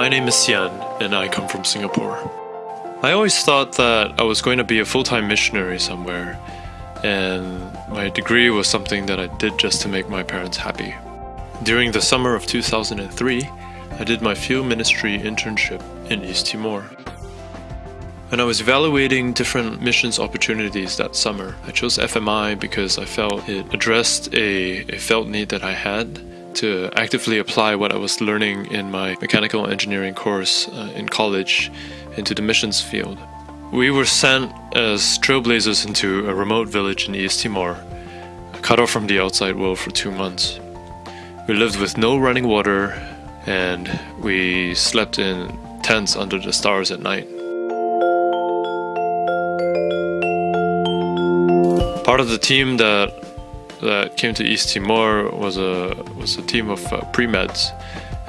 My name is Sian, and I come from Singapore. I always thought that I was going to be a full time missionary somewhere, and my degree was something that I did just to make my parents happy. During the summer of 2003, I did my field ministry internship in East Timor. When I was evaluating different missions opportunities that summer, I chose FMI because I felt it addressed a, a felt need that I had to actively apply what I was learning in my mechanical engineering course uh, in college into the missions field. We were sent as trailblazers into a remote village in East Timor, cut off from the outside world for two months. We lived with no running water and we slept in tents under the stars at night. Part of the team that that came to East Timor was a was a team of uh, pre-meds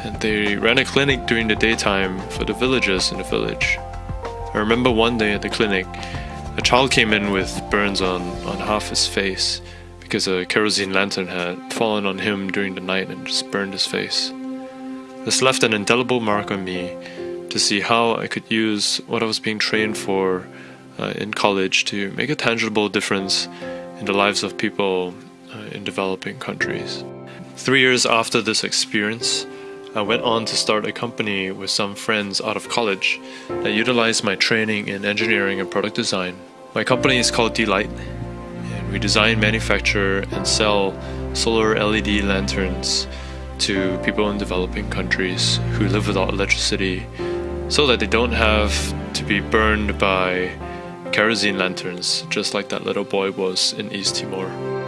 and they ran a clinic during the daytime for the villagers in the village. I remember one day at the clinic, a child came in with burns on, on half his face because a kerosene lantern had fallen on him during the night and just burned his face. This left an indelible mark on me to see how I could use what I was being trained for uh, in college to make a tangible difference in the lives of people Uh, in developing countries. Three years after this experience, I went on to start a company with some friends out of college that utilized my training in engineering and product design. My company is called D-Light, and we design, manufacture, and sell solar LED lanterns to people in developing countries who live without electricity so that they don't have to be burned by kerosene lanterns just like that little boy was in East Timor.